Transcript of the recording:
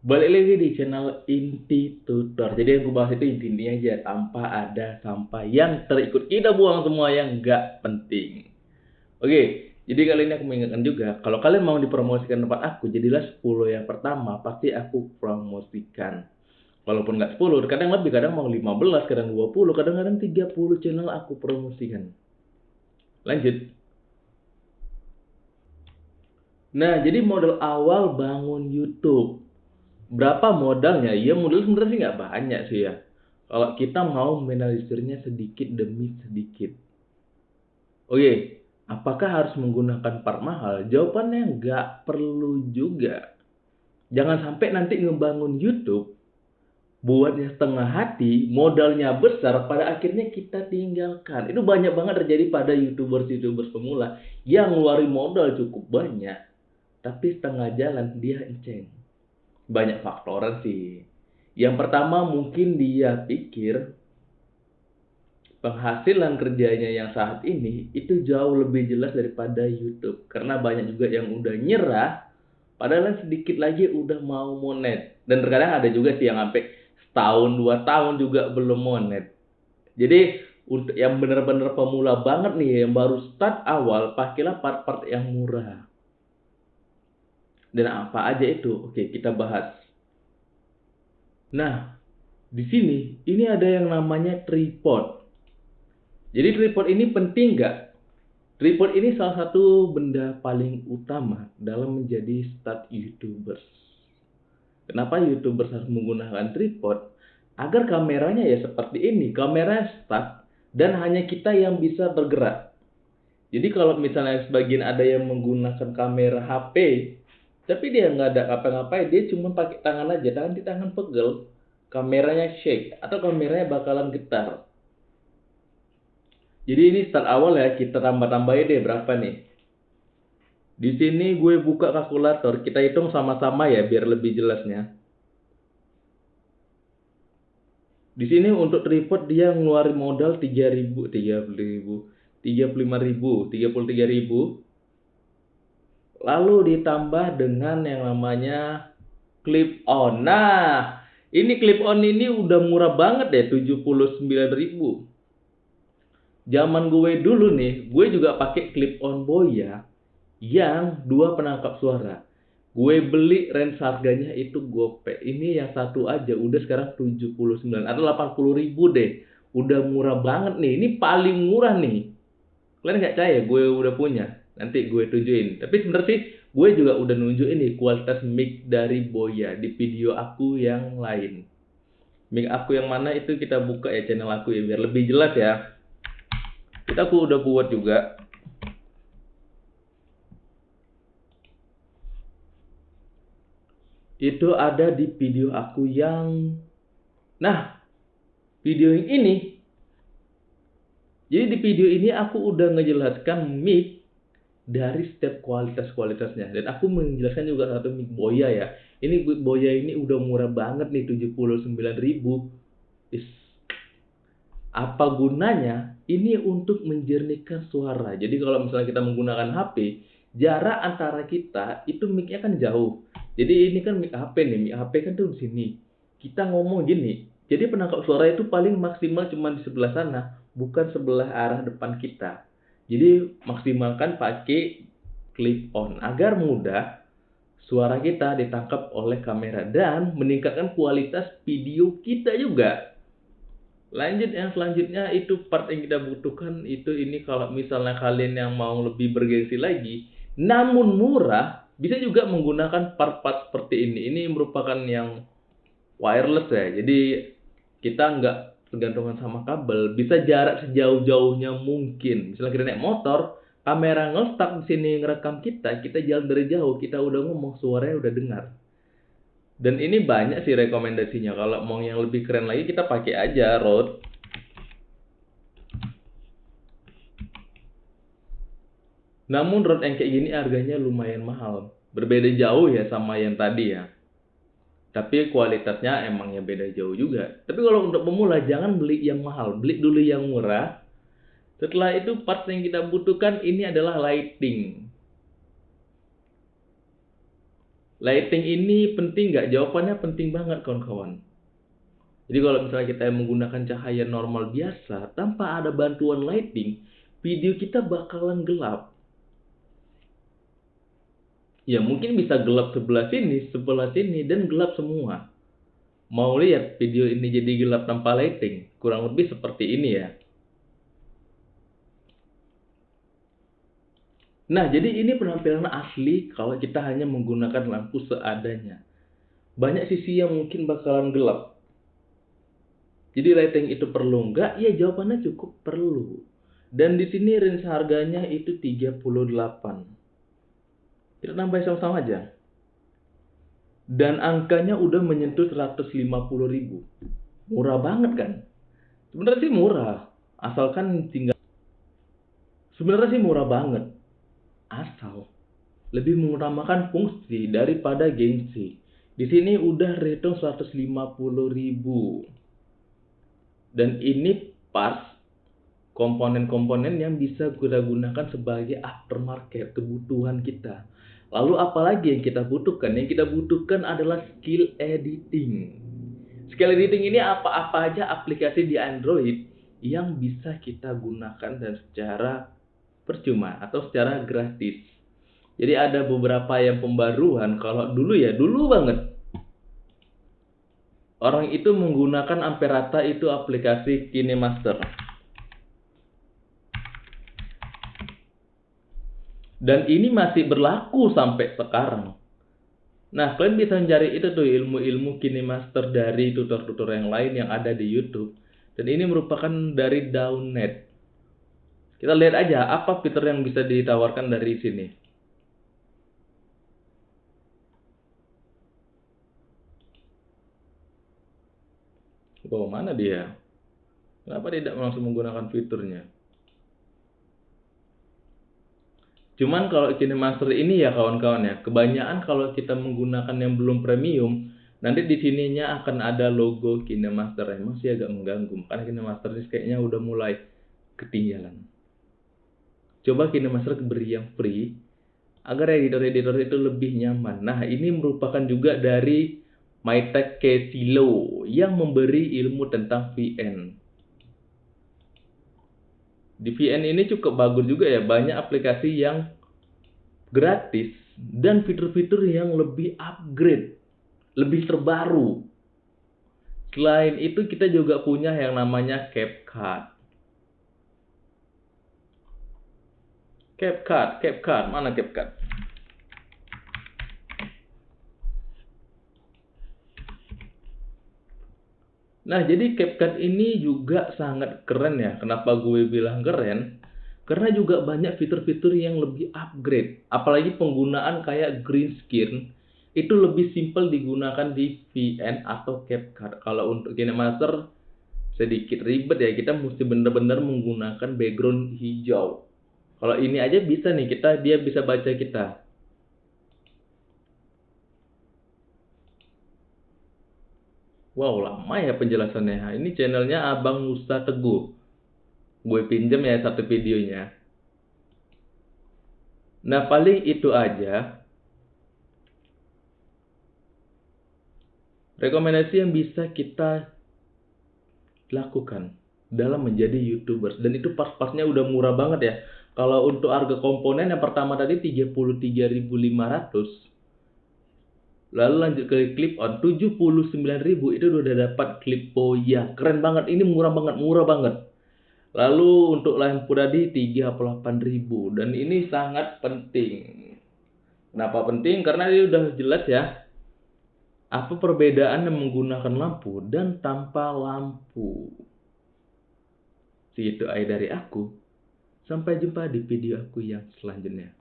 Balik lagi di channel Inti Tutor. Jadi yang gue bahas itu intinya aja tanpa ada sampah yang terikut kita buang semua yang nggak penting. Oke, jadi kali ini aku mengingatkan juga kalau kalian mau dipromosikan tempat aku, jadilah 10 yang pertama pasti aku promosikan. Walaupun nggak 10, kadang lebih, kadang mau 15, kadang 20, kadang-kadang 30 channel aku promosikan. Lanjut. Nah, jadi modal awal bangun YouTube berapa modalnya? Ya modal sebenarnya sih nggak banyak sih ya. Kalau kita mau menalisirnya sedikit demi sedikit. Oke, apakah harus menggunakan part mahal? Jawabannya nggak perlu juga. Jangan sampai nanti ngebangun YouTube buatnya setengah hati, modalnya besar, pada akhirnya kita tinggalkan. Itu banyak banget terjadi pada youtubers-youtubers pemula yang ngeluarin modal cukup banyak, tapi setengah jalan dia enceng banyak faktor sih. Yang pertama mungkin dia pikir penghasilan kerjanya yang saat ini itu jauh lebih jelas daripada YouTube. Karena banyak juga yang udah nyerah, padahal sedikit lagi udah mau monet. Dan terkadang ada juga sih yang sampai setahun dua tahun juga belum monet. Jadi untuk yang benar-benar pemula banget nih yang baru start awal pakailah part-part yang murah dan apa aja itu? Oke, kita bahas. Nah, di sini ini ada yang namanya tripod. Jadi tripod ini penting nggak? Tripod ini salah satu benda paling utama dalam menjadi start YouTubers. Kenapa YouTubers harus menggunakan tripod? Agar kameranya ya seperti ini, kamera start dan hanya kita yang bisa bergerak. Jadi kalau misalnya sebagian ada yang menggunakan kamera HP tapi dia nggak ada apa-ngapain dia cuma pakai tangan aja tangan di tangan pegel kameranya shake atau kameranya bakalan getar. Jadi ini start awal ya kita tambah-tambahin deh berapa nih. Di sini gue buka kalkulator kita hitung sama-sama ya biar lebih jelasnya. Di sini untuk tripod dia ngeluarin modal 3000 30.000 35.000 33.000 lalu ditambah dengan yang namanya clip on. Nah, ini clip on ini udah murah banget deh, 79.000. Zaman gue dulu nih, gue juga pakai clip on Boya yang dua penangkap suara. Gue beli range harganya itu gope. Ini yang satu aja udah sekarang 79 atau 80 ribu deh. Udah murah banget nih. Ini paling murah nih. Kalian nggak percaya gue udah punya nanti gue tunjukin. Tapi sebenarnya sih gue juga udah nunjukin nih kualitas mic dari Boya di video aku yang lain. Mic aku yang mana itu kita buka ya channel aku ya biar lebih jelas ya. Kita aku udah buat juga. Itu ada di video aku yang nah video yang ini. Jadi di video ini aku udah ngejelaskan mic dari setiap kualitas-kualitasnya. Dan aku menjelaskan juga satu mic Boya ya. Ini Boya ini udah murah banget nih 79 ribu. Is, apa gunanya? Ini untuk menjernihkan suara. Jadi kalau misalnya kita menggunakan HP, jarak antara kita itu mic-nya kan jauh. Jadi ini kan mic HP nih, mic HP kan tuh di sini. Kita ngomong gini. Jadi penangkap suara itu paling maksimal cuma di sebelah sana, bukan sebelah arah depan kita. Jadi maksimalkan pakai clip on agar mudah suara kita ditangkap oleh kamera dan meningkatkan kualitas video kita juga. Lanjut yang selanjutnya itu part yang kita butuhkan itu ini kalau misalnya kalian yang mau lebih bergengsi lagi namun murah bisa juga menggunakan part-part seperti ini. Ini merupakan yang wireless ya. Jadi kita nggak tergantungan sama kabel bisa jarak sejauh-jauhnya mungkin. Misalnya kita naik motor kamera ngestak di sini ngerekam kita kita jalan dari jauh kita udah ngomong suaranya udah dengar. Dan ini banyak sih rekomendasinya. Kalau mau yang lebih keren lagi kita pakai aja Rode. Namun Rode yang kayak gini harganya lumayan mahal. Berbeda jauh ya sama yang tadi ya tapi kualitasnya emangnya beda jauh juga. Tapi kalau untuk pemula jangan beli yang mahal, beli dulu yang murah. Setelah itu part yang kita butuhkan ini adalah lighting. Lighting ini penting nggak? Jawabannya penting banget kawan-kawan. Jadi kalau misalnya kita menggunakan cahaya normal biasa tanpa ada bantuan lighting, video kita bakalan gelap. Ya mungkin bisa gelap sebelah sini, sebelah sini, dan gelap semua. Mau lihat video ini jadi gelap tanpa lighting? Kurang lebih seperti ini ya. Nah, jadi ini penampilan asli kalau kita hanya menggunakan lampu seadanya. Banyak sisi yang mungkin bakalan gelap. Jadi lighting itu perlu nggak? Ya jawabannya cukup perlu. Dan di sini range harganya itu 38. Kita tambah sama-sama aja. Dan angkanya udah menyentuh 150 ribu. Murah banget kan? Sebenarnya sih murah. Asalkan tinggal... Sebenarnya sih murah banget asal lebih mengutamakan fungsi daripada gengsi. Di sini udah return 150 ribu. Dan ini pas komponen-komponen yang bisa kita gunakan sebagai aftermarket kebutuhan kita. Lalu apalagi yang kita butuhkan? Yang kita butuhkan adalah skill editing. Skill editing ini apa-apa aja aplikasi di Android yang bisa kita gunakan dan secara percuma atau secara gratis. Jadi ada beberapa yang pembaruan kalau dulu ya, dulu banget. Orang itu menggunakan Amperata itu aplikasi KineMaster. Dan ini masih berlaku sampai sekarang. Nah, kalian bisa mencari itu tuh ilmu-ilmu KineMaster dari tutor-tutor yang lain yang ada di YouTube. Dan ini merupakan dari Downnet. Kita lihat aja apa fitur yang bisa ditawarkan dari sini. Oh, mana dia? Kenapa tidak langsung menggunakan fiturnya? Cuman kalau KineMaster ini ya kawan-kawan ya, kebanyakan kalau kita menggunakan yang belum premium, nanti di sininya akan ada logo KineMaster. Emang sih agak mengganggu, karena KineMaster ini kayaknya udah mulai ketinggalan coba KineMaster beri yang free agar editor-editor itu lebih nyaman. Nah, ini merupakan juga dari MyTech Kesilo yang memberi ilmu tentang VN. Di VN ini cukup bagus juga ya, banyak aplikasi yang gratis dan fitur-fitur yang lebih upgrade, lebih terbaru. Selain itu kita juga punya yang namanya CapCut. CapCut, CapCut, mana CapCut? Nah, jadi CapCut ini juga sangat keren ya. Kenapa gue bilang keren? Karena juga banyak fitur-fitur yang lebih upgrade. Apalagi penggunaan kayak green screen itu lebih simple digunakan di VN atau CapCut. Kalau untuk KineMaster sedikit ribet ya, kita mesti benar-benar menggunakan background hijau. Kalau ini aja bisa nih kita dia bisa baca kita. Wow lama ya penjelasannya. Ini channelnya Abang Musa Teguh. Gue pinjam ya satu videonya. Nah paling itu aja. Rekomendasi yang bisa kita lakukan dalam menjadi youtubers dan itu pas-pasnya udah murah banget ya kalau untuk harga komponen yang pertama tadi 33.500. Lalu lanjut ke clip on 79.000 itu udah dapat clip oh ya keren banget ini murah banget murah banget. Lalu untuk lampu tadi 38.000 dan ini sangat penting. Kenapa penting? Karena ini udah jelas ya. Apa perbedaan yang menggunakan lampu dan tanpa lampu? Segitu aja dari aku. Sampai jumpa di video aku yang selanjutnya.